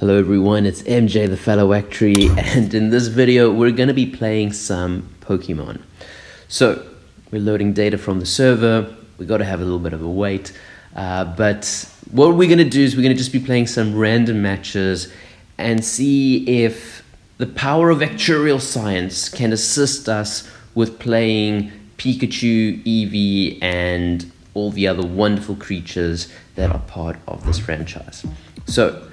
Hello everyone, it's MJ the Fellow Actuary, and in this video we're going to be playing some Pokemon. So, we're loading data from the server, we got to have a little bit of a wait, uh, but what we're going to do is we're going to just be playing some random matches and see if the power of actuarial science can assist us with playing Pikachu, Eevee, and all the other wonderful creatures that are part of this franchise. So,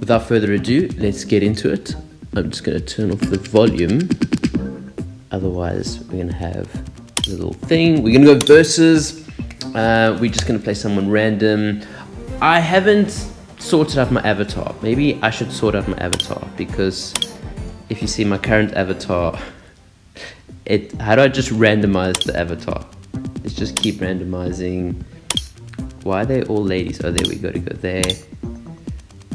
without further ado, let's get into it. I'm just going to turn off the volume. Otherwise, we're going to have a little thing. We're going to go versus. Uh, we're just going to play someone random. I haven't sorted out my avatar. Maybe I should sort out my avatar because if you see my current avatar, it how do I just randomize the avatar? Let's just keep randomizing. Why are they all ladies? Oh, there we go to go there.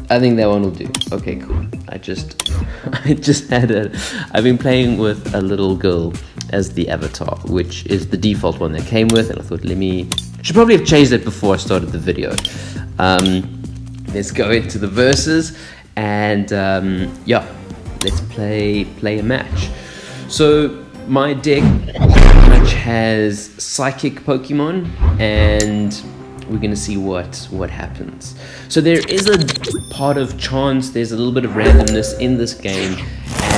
I think that one will do. Okay, cool. I just, I just had a, I've been playing with a little girl as the avatar, which is the default one that came with, and I thought, let me, should probably have changed it before I started the video. Um, let's go into the verses, and um, yeah, let's play, play a match. So my deck much has psychic Pokemon and we're going to see what what happens. So there is a part of chance there's a little bit of randomness in this game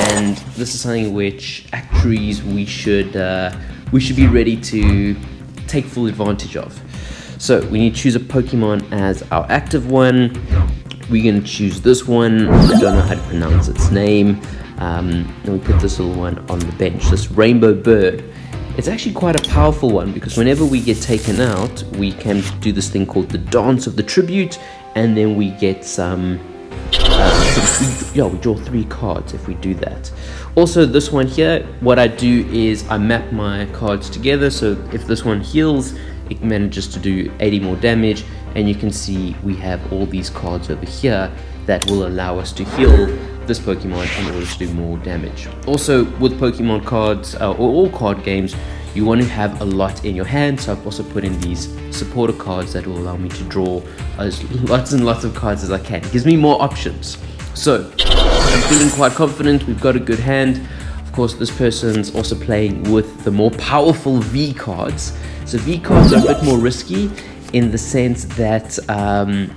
and this is something which actuaries we should uh, we should be ready to take full advantage of. So we need to choose a pokemon as our active one. We're going to choose this one. I don't know how to pronounce its name. Um, and we put this little one on the bench. This rainbow bird it's actually quite a powerful one because whenever we get taken out, we can do this thing called the Dance of the Tribute, and then we get some, uh, yeah, we draw three cards if we do that. Also, this one here, what I do is I map my cards together, so if this one heals, it manages to do 80 more damage, and you can see we have all these cards over here that will allow us to heal this Pokemon in order to do more damage. Also, with Pokemon cards, uh, or all card games, you want to have a lot in your hand, so I've also put in these supporter cards that will allow me to draw as lots and lots of cards as I can. It gives me more options. So, I'm feeling quite confident, we've got a good hand. Of course, this person's also playing with the more powerful V cards. So V cards are a bit more risky in the sense that um,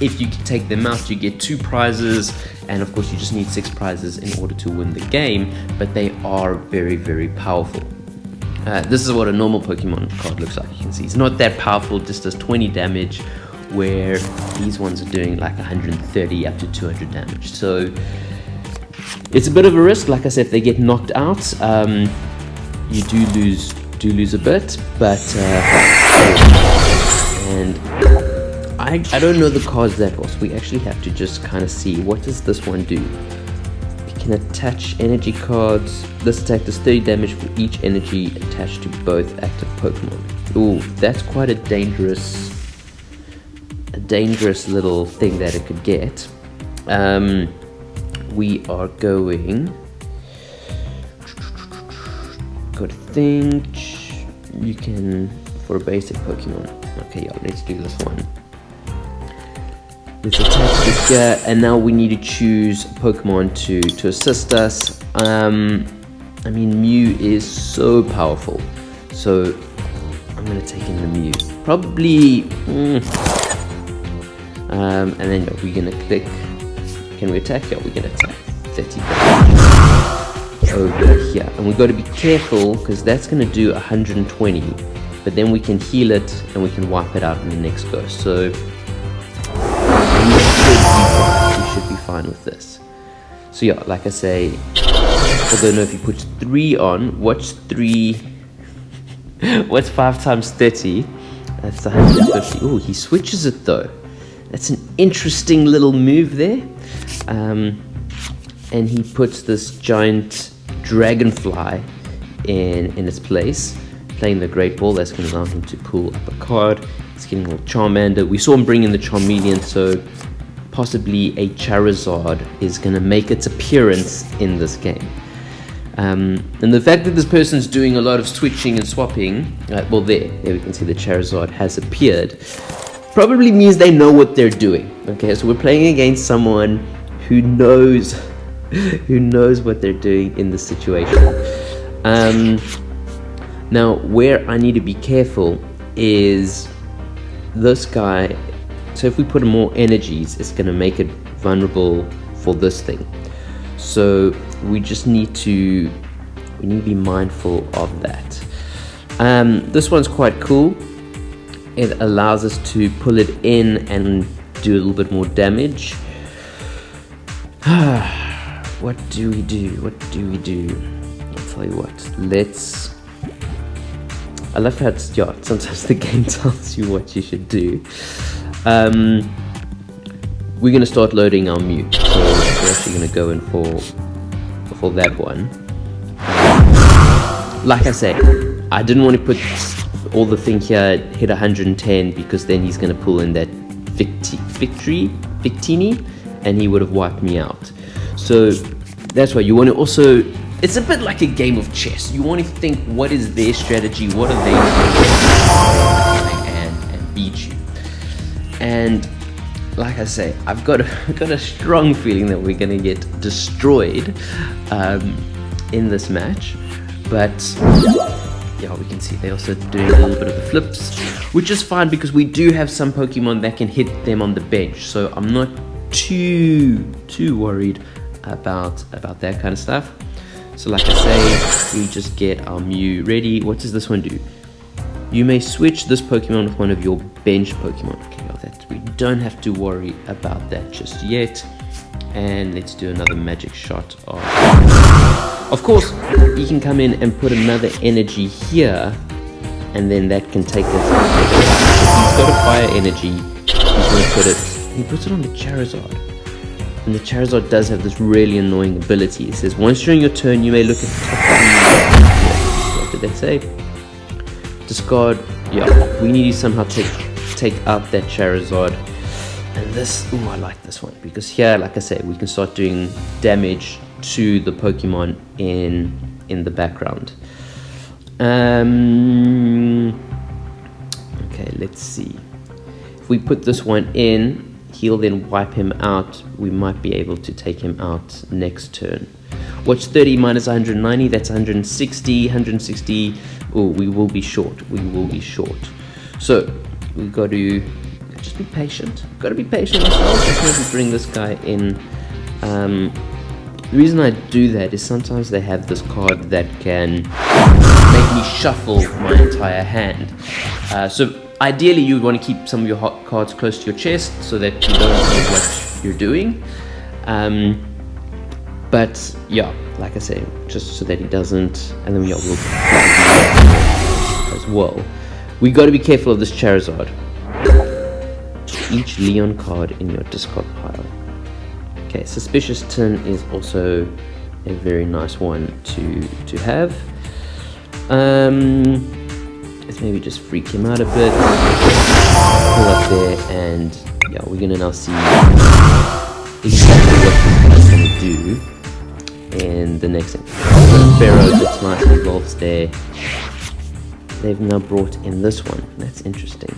if you take them out, you get two prizes, and of course, you just need six prizes in order to win the game, but they are very, very powerful. Uh, this is what a normal Pokemon card looks like. You can see it's not that powerful, just does 20 damage, where these ones are doing like 130 up to 200 damage. So it's a bit of a risk. Like I said, if they get knocked out, um, you do lose do lose a bit, but uh, and I, I don't know the cards that well, so we actually have to just kind of see what does this one do. Can attach energy cards. This attack does 30 damage for each energy attached to both active Pokemon. Ooh, that's quite a dangerous, a dangerous little thing that it could get. Um, we are going. Got to think. You can for a basic Pokemon. Okay, yeah, let's do this one. Let's attach this here, and now we need to choose Pokemon to, to assist us. Um, I mean, Mew is so powerful, so I'm going to take in the Mew. Probably, mm, um, and then we're going to click, can we attack? Yeah, we're going to attack 30 over here. And we've got to be careful, because that's going to do 120, but then we can heal it, and we can wipe it out in the next go. So fine with this. So yeah, like I say, although no, if you put 3 on, what's 3? what's 5 times 30? That's 150. Oh, he switches it though. That's an interesting little move there. Um, and he puts this giant dragonfly in, in its place, playing the Great Ball. That's going to allow him to pull up a card. He's getting a little Charmander. We saw him bring in the Charmeleon, so possibly a Charizard is going to make its appearance in this game. Um, and the fact that this person's doing a lot of switching and swapping, uh, well there, there we can see the Charizard has appeared, probably means they know what they're doing. Okay, so we're playing against someone who knows who knows what they're doing in this situation. Um, now, where I need to be careful is this guy. So if we put more energies, it's going to make it vulnerable for this thing. So we just need to we need to be mindful of that. Um, this one's quite cool. It allows us to pull it in and do a little bit more damage. what do we do? What do we do? I'll tell you what. Let's. I love how it's yeah. Sometimes the game tells you what you should do. Um, we're gonna start loading our mute. So we're actually gonna go in for for that one. Like I say, I didn't want to put all the thing here hit 110 because then he's gonna pull in that victory Victini and he would have wiped me out. So that's why you want to also it's a bit like a game of chess. You want to think what is their strategy, what are they doing and, and beat you. And like I say, I've got a, got a strong feeling that we're gonna get destroyed um, in this match. But yeah, we can see they're also doing a little bit of the flips, which is fine because we do have some Pokemon that can hit them on the bench. So I'm not too too worried about about that kind of stuff. So like I say, we just get our Mew ready. What does this one do? You may switch this Pokemon with one of your bench Pokemon. We don't have to worry about that just yet. And let's do another magic shot of... Of course, you can come in and put another energy here, and then that can take us. He's got a fire energy, he's to put it... He puts it on the Charizard. And the Charizard does have this really annoying ability. It says, once during your turn, you may look at the top What did that say? Discard. Yeah, we need to somehow take take out that Charizard. And this, oh, I like this one because here, like I said, we can start doing damage to the Pokemon in in the background. Um, okay, let's see. If we put this one in, he'll then wipe him out. We might be able to take him out next turn. Watch 30 minus 190, that's 160, 160. Oh, we will be short. We will be short. So, we've got to just be patient. Got to be patient ourselves. Let's maybe bring this guy in. Um, the reason I do that is sometimes they have this card that can make me shuffle my entire hand. Uh, so ideally you would want to keep some of your hot cards close to your chest so that you don't know what you're doing. Um, but yeah, like I say, just so that he doesn't, and then yeah, we'll as well. We got to be careful of this Charizard. Each Leon card in your discard pile. Okay, Suspicious Tin is also a very nice one to to have. Um, let's maybe just freak him out a bit. Pull up there, and yeah, we're gonna now see exactly what this gonna do in the next thing. Pharaoh that's nicely evolved there. They've now brought in this one. That's interesting.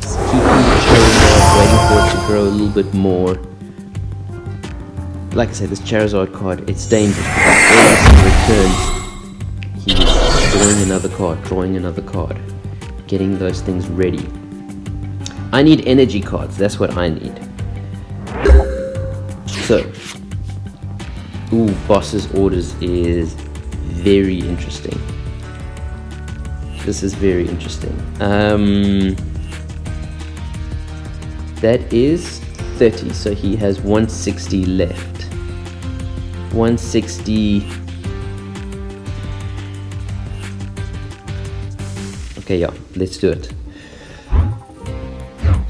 Keeping the Charizard, waiting for it to grow a little bit more. Like I said, this Charizard card, it's dangerous because every single turn he's drawing another card, drawing another card, getting those things ready. I need energy cards, that's what I need. So, ooh, boss's orders is very interesting. This is very interesting. Um, that is 30, so he has 160 left. 160. Okay, yeah, let's do it.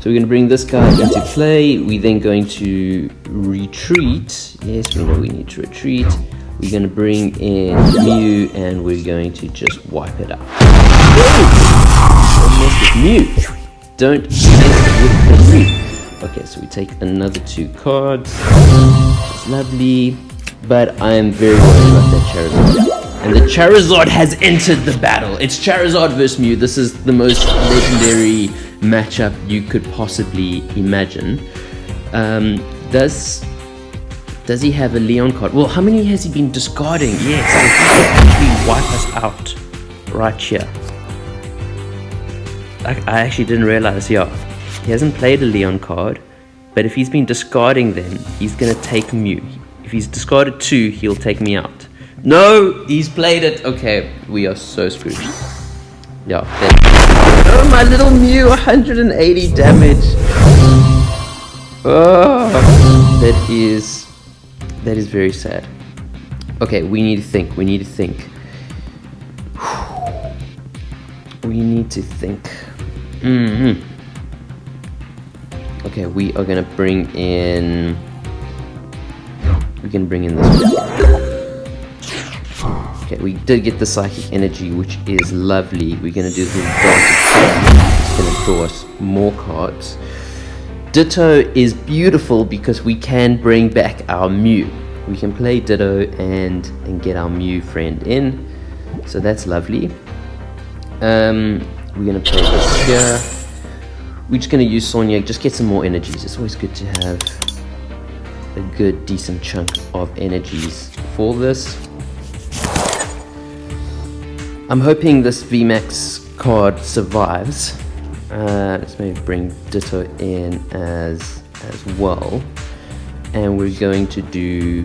So we're going to bring this guy into play. We're then going to retreat. Yes, we know we need to retreat. We're going to bring in Mew and we're going to just wipe it out. Mew. Don't mess with the. Okay, so we take another two cards. It's lovely but I am very worried about that Charizard. And the Charizard has entered the battle. It's Charizard versus Mew. This is the most legendary matchup you could possibly imagine. Um, does Does he have a Leon card? Well, how many has he been discarding? Yes, he can actually wipe us out right here. I, I actually didn't realize, yeah. He hasn't played a Leon card, but if he's been discarding them, he's gonna take Mew. If he's discarded two, he'll take me out. No, he's played it. Okay, we are so screwed. Yeah. Oh, my little Mew, 180 damage. Oh, that is that is very sad. Okay, we need to think. We need to think. We need to think. Mm hmm Okay, we are gonna bring in. We can bring in this. Okay, we did get the psychic energy, which is lovely. We're gonna do the It's gonna draw us more cards. Ditto is beautiful because we can bring back our Mew. We can play Ditto and, and get our Mew friend in. So that's lovely. Um, we're going to play this here. We're just going to use Sonia, just get some more energies. It's always good to have a good, decent chunk of energies for this. I'm hoping this VMAX card survives. Uh, let's maybe bring Ditto in as as well. And we're going to do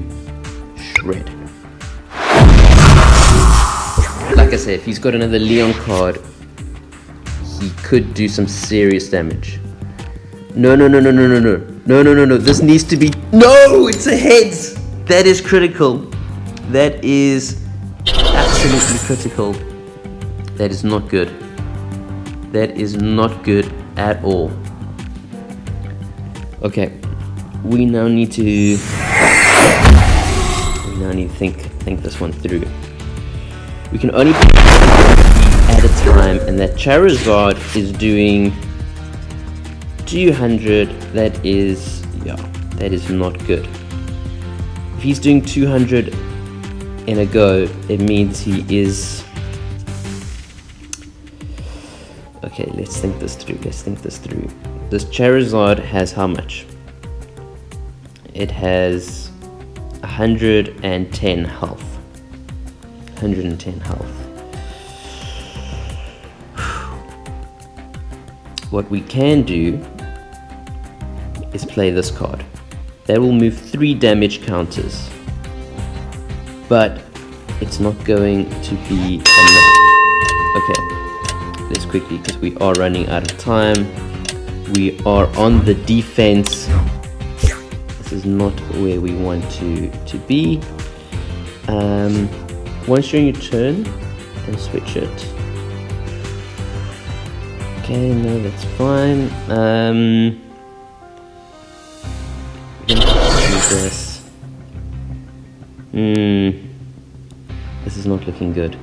Shred. Like I said, if he's got another Leon card, he could do some serious damage. No, no, no, no, no, no, no. No, no, no, no. This needs to be... No! It's a heads! That is critical. That is absolutely critical. That is not good. That is not good at all. Okay, we now need to we now need to think think this one through. We can only time, and that Charizard is doing 200. That is yeah, that is not good. If he's doing 200 in a go, it means he is Okay, let's think this through. Let's think this through. This Charizard has how much? It has 110 health. 110 health. What we can do is play this card. That will move 3 damage counters. But it's not going to be enough. Okay, this quickly because we are running out of time. We are on the defense. This is not where we want to, to be. Um, once during your turn, and switch it. Okay, no, that's fine. Um, this. Hmm, this is not looking good.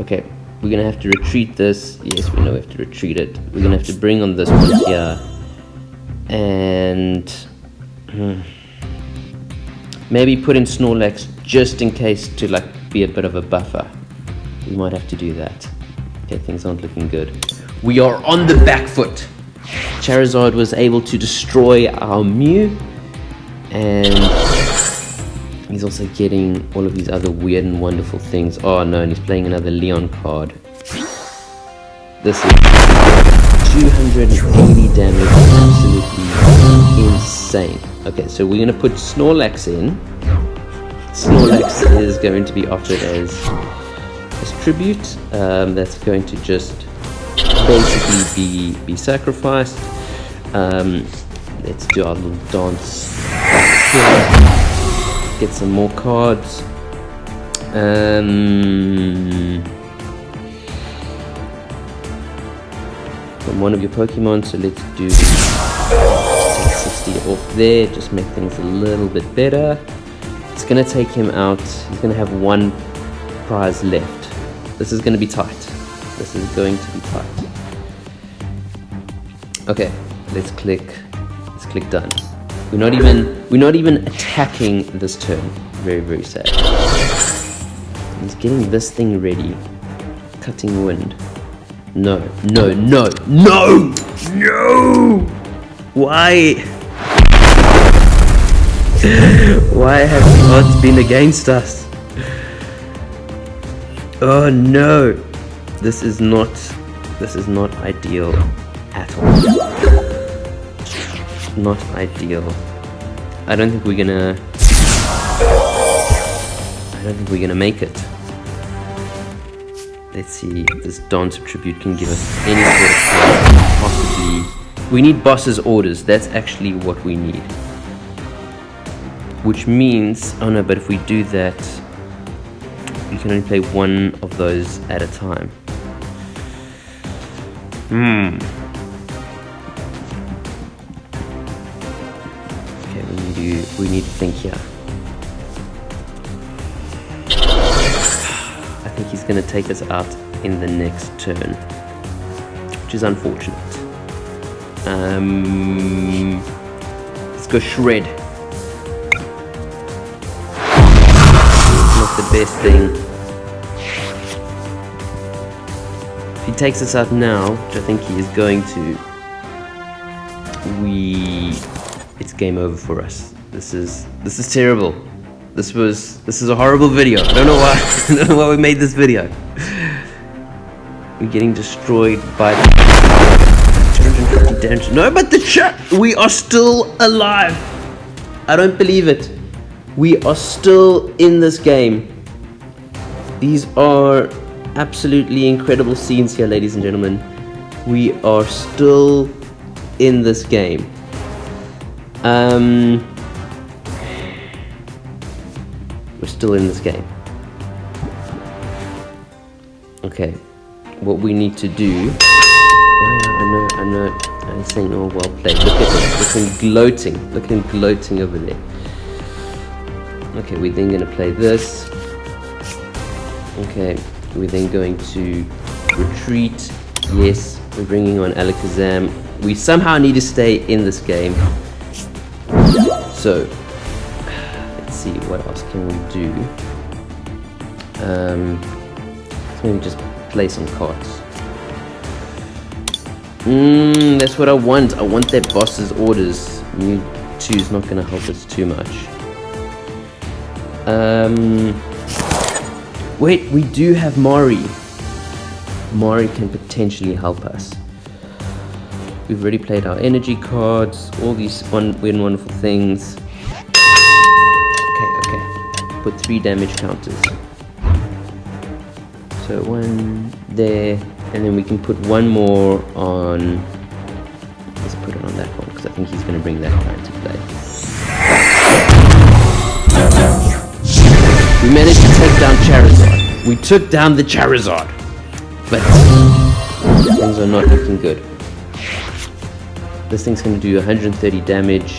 Okay, we're gonna have to retreat this. Yes, we know we have to retreat it. We're gonna have to bring on this one here. And hmm, maybe put in Snorlax just in case to like be a bit of a buffer. We might have to do that. Okay, things aren't looking good. We are on the back foot. Charizard was able to destroy our Mew. And He's also getting all of these other weird and wonderful things. Oh no, and he's playing another Leon card. This is 280 damage, absolutely insane. Okay, so we're gonna put Snorlax in. Snorlax is going to be offered as, as tribute. Um, that's going to just basically be, be sacrificed. Um, let's do our little dance get some more cards. Um, from one of your Pokemon, so let's do take 60 off there, just make things a little bit better. It's gonna take him out, he's gonna have one prize left. This is gonna be tight. This is going to be tight. Okay, let's click, let's click done. We're not even we're not even attacking this turn. Very very sad. He's getting this thing ready. Cutting wind. No, no, no, no, no! Why? Why have odds been against us? Oh no! This is not this is not ideal. Not ideal. I don't think we're gonna I don't think we're gonna make it. Let's see if this dance tribute can give us any sort of possibly we need boss's orders, that's actually what we need. Which means oh no, but if we do that you can only play one of those at a time. Hmm. To we need to think here. I think he's gonna take us out in the next turn. Which is unfortunate. Um let's go shred. Not the best thing. If he takes us out now, which I think he is going to, we it's game over for us. This is this is terrible. This was this is a horrible video. I don't know why I don't know why we made this video. We're getting destroyed by the 250 damage. No, but the chat we are still alive. I don't believe it. We are still in this game. These are absolutely incredible scenes here, ladies and gentlemen. We are still in this game. Um, we're still in this game. Okay, what we need to do. I know, I know, I'm saying, oh, well played. Look at him, look at gloating. Look at gloating over there. Okay, we're then going to play this. Okay, we're then going to retreat. Yes, we're bringing on Alakazam. We somehow need to stay in this game. So, let's see, what else can we do? Um, let's maybe just play some cards. Mmm, that's what I want. I want that boss's orders. Mewtwo is not going to help us too much. Um, Wait, we do have Mari. Mari can potentially help us. We've already played our energy cards, all these weird and wonderful things. Okay, okay. Put three damage counters. So one there, and then we can put one more on... Let's put it on that one, because I think he's going to bring that guy into play. We managed to take down Charizard. We took down the Charizard. But things are not looking good. This thing's going to do 130 damage.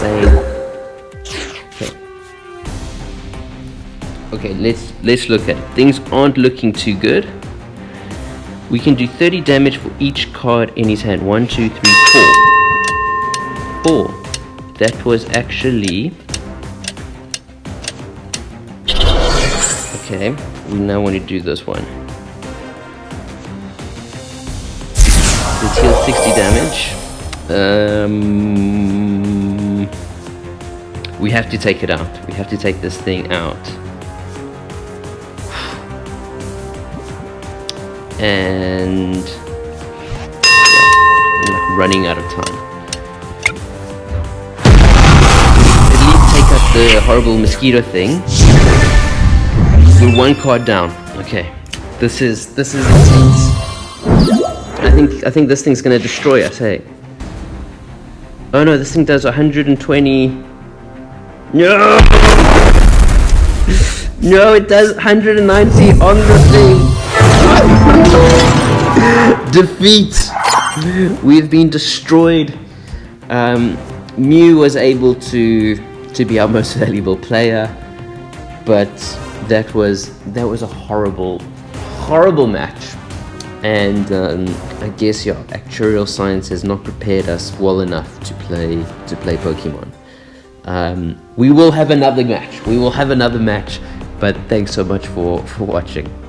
Same. Okay. Let's let's look at it. Things aren't looking too good. We can do 30 damage for each card in his hand. One, two, three, four. Oh, that was actually... Okay, we now want to do this one. Damage. Um, we have to take it out. We have to take this thing out. And yeah, running out of time. At least take out the horrible mosquito thing. We're one card down. Okay. This is this is intense. I think I think this thing's gonna destroy us, hey. Oh no, this thing does 120 No No, it does 190 on the thing. Defeat! We've been destroyed. Um, Mew was able to to be our most valuable player, but that was that was a horrible, horrible match. And um, I guess your actuarial science has not prepared us well enough to play to play Pokemon. Um, we will have another match. We will have another match. But thanks so much for for watching.